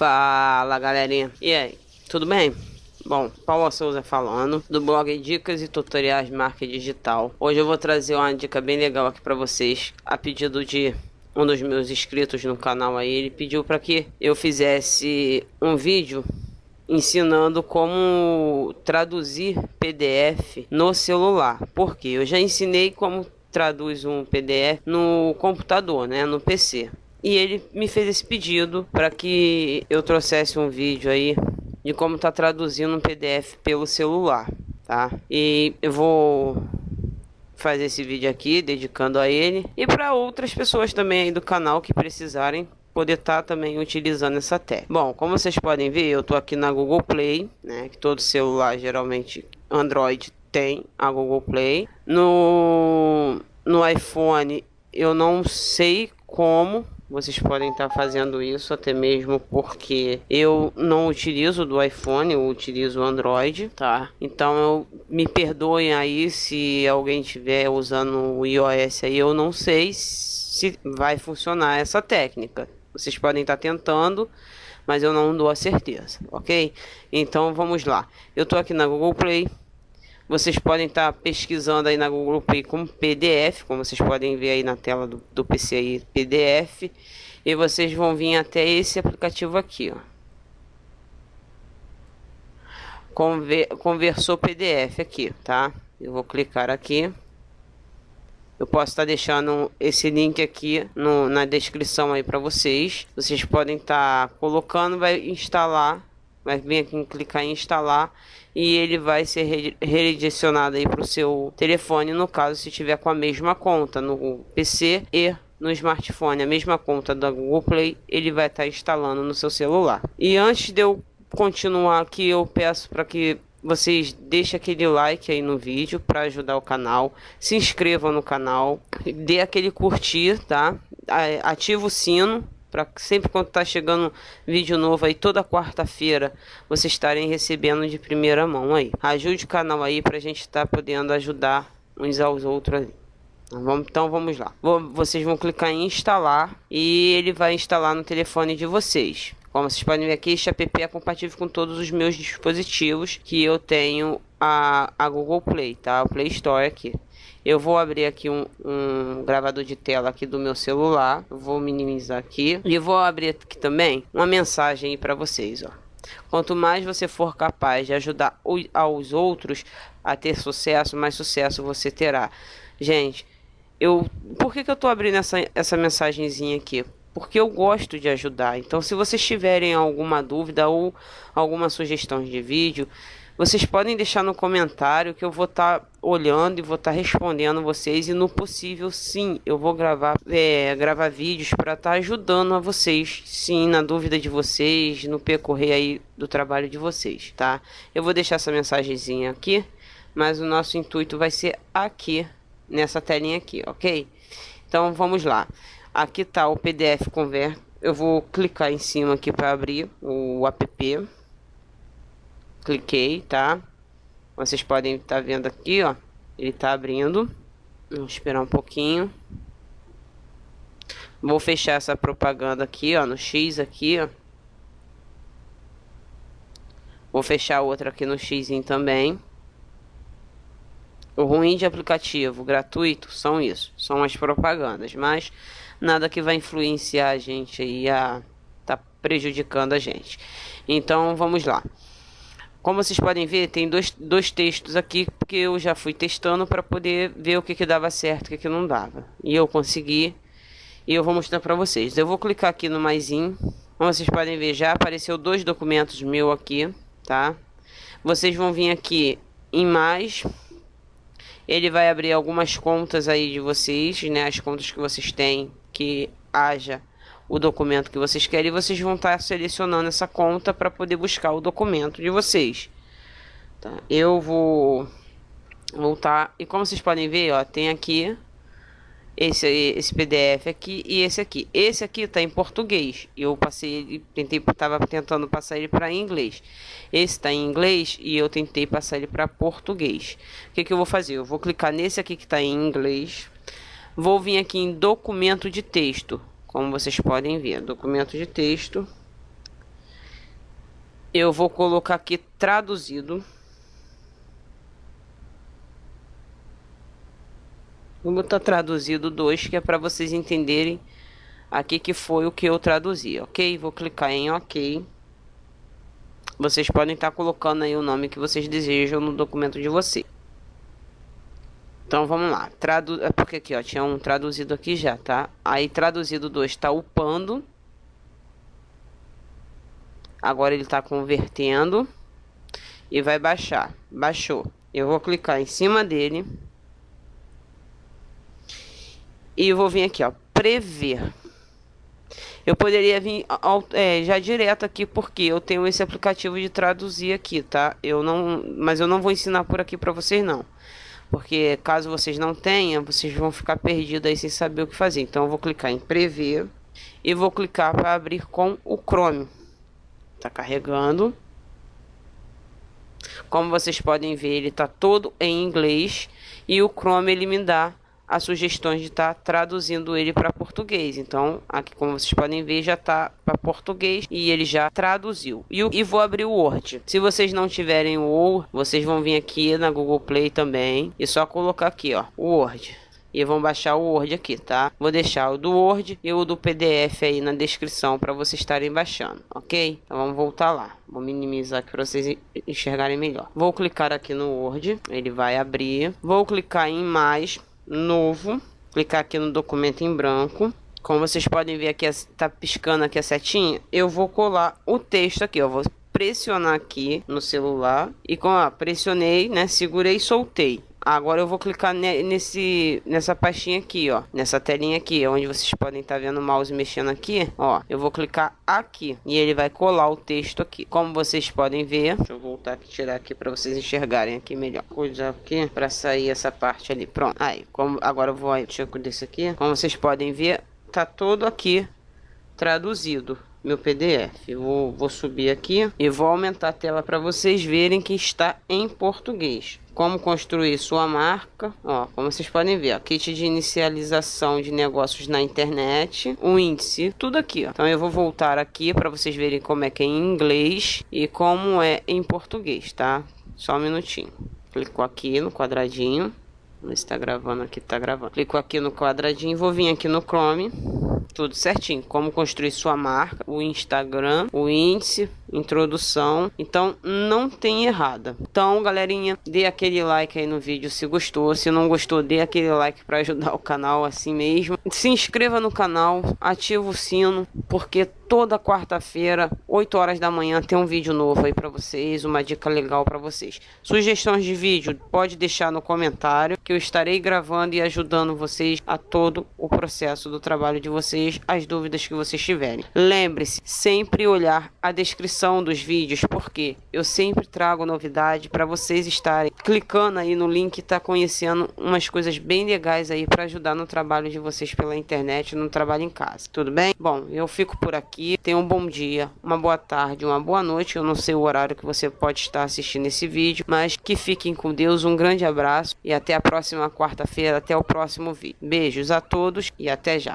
Fala galerinha, e aí, tudo bem? Bom, Paulo Souza falando do blog Dicas e Tutoriais Marketing Digital. Hoje eu vou trazer uma dica bem legal aqui para vocês, a pedido de um dos meus inscritos no canal aí, ele pediu para que eu fizesse um vídeo ensinando como traduzir PDF no celular. Porque eu já ensinei como traduz um PDF no computador, né, no PC. E ele me fez esse pedido para que eu trouxesse um vídeo aí de como tá traduzindo um PDF pelo celular, tá? E eu vou fazer esse vídeo aqui dedicando a ele e para outras pessoas também aí do canal que precisarem poder estar tá também utilizando essa técnica. Bom, como vocês podem ver, eu tô aqui na Google Play, né, que todo celular geralmente Android tem a Google Play. No no iPhone eu não sei como vocês podem estar fazendo isso até mesmo porque eu não utilizo do iPhone, eu utilizo Android, tá? Então eu, me perdoem aí se alguém estiver usando o iOS aí, eu não sei se vai funcionar essa técnica. Vocês podem estar tentando, mas eu não dou a certeza, ok? Então vamos lá. Eu tô aqui na Google Play, vocês podem estar tá pesquisando aí na Google Play como PDF, como vocês podem ver aí na tela do, do PC aí, PDF. E vocês vão vir até esse aplicativo aqui, ó. Conver, conversou PDF aqui, tá? Eu vou clicar aqui. Eu posso estar tá deixando esse link aqui no, na descrição aí para vocês. Vocês podem estar tá colocando, vai instalar vai vir aqui clicar em instalar e ele vai ser redirecionado aí para o seu telefone no caso se tiver com a mesma conta no PC e no smartphone a mesma conta da Google Play ele vai estar tá instalando no seu celular e antes de eu continuar aqui eu peço para que vocês deixem aquele like aí no vídeo para ajudar o canal, se inscrevam no canal, dê aquele curtir, tá? Ativa o sino para sempre quando tá chegando vídeo novo aí toda quarta-feira vocês estarem recebendo de primeira mão aí. Ajude o canal aí para a gente estar tá podendo ajudar uns aos outros ali. Vamos, então vamos lá. Vocês vão clicar em instalar e ele vai instalar no telefone de vocês. Como vocês podem ver aqui, este app é compatível com todos os meus dispositivos que eu tenho a, a Google Play, tá? O Play Store aqui. Eu vou abrir aqui um, um gravador de tela aqui do meu celular. Vou minimizar aqui. E vou abrir aqui também uma mensagem para vocês, ó. Quanto mais você for capaz de ajudar aos outros a ter sucesso, mais sucesso você terá. Gente, eu por que, que eu tô abrindo essa, essa mensagenzinha aqui? Porque eu gosto de ajudar. Então, se vocês tiverem alguma dúvida ou alguma sugestão de vídeo, vocês podem deixar no comentário que eu vou estar tá olhando e vou estar tá respondendo vocês. E no possível, sim, eu vou gravar, é, gravar vídeos para estar tá ajudando a vocês. Sim, na dúvida de vocês, no percorrer aí do trabalho de vocês, tá? Eu vou deixar essa mensagenzinha aqui, mas o nosso intuito vai ser aqui, nessa telinha aqui, ok? Então vamos lá. Aqui está o PDF Convert. Eu vou clicar em cima aqui para abrir o app cliquei, tá? Vocês podem estar tá vendo aqui, ó. Ele tá abrindo. Vamos esperar um pouquinho. Vou fechar essa propaganda aqui, ó, no X aqui, ó. Vou fechar outra aqui no X também. O ruim de aplicativo gratuito são isso, são as propagandas, mas nada que vai influenciar a gente aí a tá prejudicando a gente. Então vamos lá. Como vocês podem ver, tem dois, dois textos aqui, porque eu já fui testando para poder ver o que, que dava certo e o que, que não dava. E eu consegui, e eu vou mostrar para vocês. Eu vou clicar aqui no maisinho. Como vocês podem ver, já apareceu dois documentos meu aqui, tá? Vocês vão vir aqui em mais. Ele vai abrir algumas contas aí de vocês, né? As contas que vocês têm que haja o documento que vocês querem e vocês vão estar selecionando essa conta para poder buscar o documento de vocês. Tá? Eu vou voltar e como vocês podem ver, ó, tem aqui esse esse PDF aqui e esse aqui. Esse aqui está em português. Eu passei ele, tentei, tava tentando passar ele para inglês. Esse está em inglês e eu tentei passar ele para português. O que que eu vou fazer? Eu vou clicar nesse aqui que está em inglês. Vou vir aqui em documento de texto como vocês podem ver, documento de texto. Eu vou colocar aqui traduzido. Vou botar traduzido 2, que é para vocês entenderem aqui que foi o que eu traduzi, ok? Vou clicar em ok. Vocês podem estar colocando aí o nome que vocês desejam no documento de vocês. Então vamos lá, Tradu é porque aqui ó, tinha um traduzido aqui já, tá? Aí traduzido 2 está upando. Agora ele está convertendo e vai baixar. Baixou. Eu vou clicar em cima dele. E vou vir aqui, ó, prever. Eu poderia vir é, já direto aqui porque eu tenho esse aplicativo de traduzir aqui, tá? Eu não, mas eu não vou ensinar por aqui para vocês não. Porque caso vocês não tenham, vocês vão ficar perdidos aí sem saber o que fazer. Então eu vou clicar em prever e vou clicar para abrir com o Chrome. Tá carregando. Como vocês podem ver, ele está todo em inglês e o Chrome ele me dá as sugestões de estar tá traduzindo ele para português. Então, aqui como vocês podem ver, já está para português e ele já traduziu. E, e vou abrir o Word. Se vocês não tiverem o Word, vocês vão vir aqui na Google Play também e só colocar aqui, ó, o Word e vão baixar o Word aqui, tá? Vou deixar o do Word e o do PDF aí na descrição para vocês estarem baixando, ok? Então vamos voltar lá. Vou minimizar aqui para vocês enxergarem melhor. Vou clicar aqui no Word, ele vai abrir. Vou clicar em mais novo, clicar aqui no documento em branco. Como vocês podem ver aqui, está piscando aqui a setinha. Eu vou colar o texto aqui, eu vou pressionar aqui no celular e com a pressionei, né, segurei e soltei. Agora eu vou clicar nesse, nessa pastinha aqui, ó. Nessa telinha aqui, onde vocês podem estar tá vendo o mouse mexendo aqui. Ó, eu vou clicar aqui. E ele vai colar o texto aqui. Como vocês podem ver. Deixa eu voltar aqui, tirar aqui para vocês enxergarem aqui melhor. Coisa aqui para sair essa parte ali. Pronto. Aí, como, agora eu vou aí, deixa eu aqui. Como vocês podem ver, tá todo aqui traduzido meu PDF. Vou, vou subir aqui e vou aumentar a tela para vocês verem que está em português. Como construir sua marca, ó, como vocês podem ver, ó, kit de inicialização de negócios na internet, o índice, tudo aqui, ó. Então eu vou voltar aqui para vocês verem como é que é em inglês e como é em português, tá? Só um minutinho. Clicou aqui no quadradinho. Não está gravando aqui, tá gravando. Clico aqui no quadradinho, vou vir aqui no Chrome tudo certinho. Como construir sua marca, o Instagram, o índice, introdução. Então não tem errada. Então, galerinha, dê aquele like aí no vídeo se gostou. Se não gostou, dê aquele like para ajudar o canal assim mesmo. Se inscreva no canal, ativa o sino, porque toda quarta-feira, 8 horas da manhã, tem um vídeo novo aí para vocês, uma dica legal para vocês. Sugestões de vídeo, pode deixar no comentário que eu estarei gravando e ajudando vocês a todo o processo do trabalho de vocês, as dúvidas que vocês tiverem. Lembre-se, sempre olhar a descrição dos vídeos, porque eu sempre trago novidade para vocês estarem clicando aí no link e tá conhecendo umas coisas bem legais aí para ajudar no trabalho de vocês pela internet, no trabalho em casa. Tudo bem? Bom, eu fico por aqui aqui. Tenha um bom dia, uma boa tarde, uma boa noite. Eu não sei o horário que você pode estar assistindo esse vídeo, mas que fiquem com Deus. Um grande abraço e até a próxima quarta-feira, até o próximo vídeo. Beijos a todos e até já.